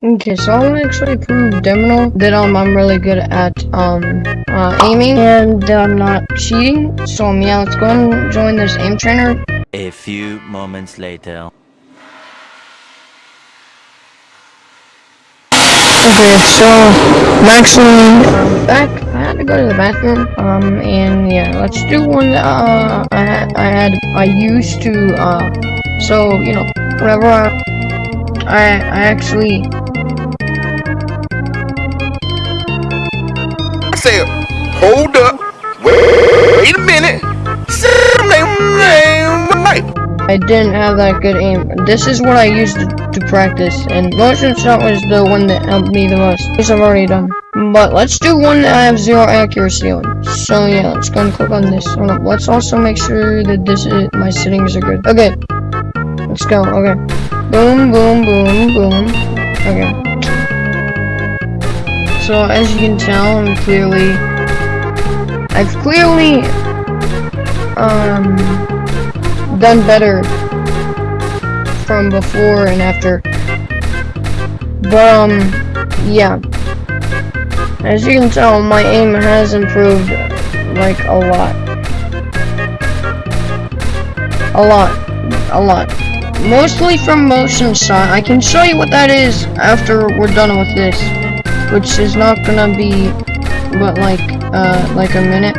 Okay, so I'll actually prove Deminal that um I'm really good at um uh, aiming and that I'm not cheating. So um, yeah, let's go and join this aim trainer. A few moments later. Okay, so I'm actually um, back. I had to go to the bathroom. Um, and yeah, let's do one. that, Uh, I had, I had, I used to. Uh, so you know, whenever I, I, I actually said, hold up, wait, a minute. I didn't have that good aim. This is what I used to, to practice, and motion shot was the one that helped me the most, which I've already done. But let's do one that I have zero accuracy on. So yeah, let's go and click on this. Hold up, let's also make sure that this is my settings are good. Okay, let's go. Okay, boom, boom, boom, boom. Okay. So as you can tell, I'm clearly, I've clearly, um done better from before and after. But, um, yeah. As you can tell, my aim has improved, like, a lot. A lot. A lot. Mostly from motion shot. I can show you what that is after we're done with this. Which is not gonna be, but like, uh, like a minute.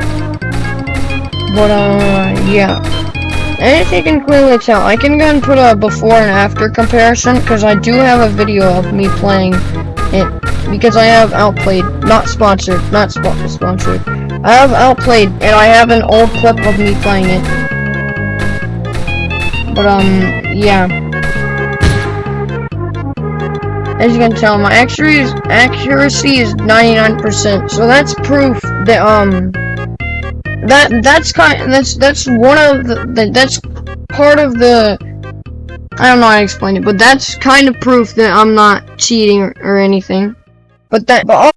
But, uh, yeah. As you can clearly tell, I can go and put a before and after comparison, because I do have a video of me playing it, because I have Outplayed, not sponsored, not sp sponsored. I have Outplayed, and I have an old clip of me playing it. But, um, yeah. As you can tell, my accuracy, accuracy is 99%, so that's proof that, um, that that's kind that's that's one of the, the that's part of the I don't know how to explain it, but that's kind of proof that I'm not cheating or, or anything. But that but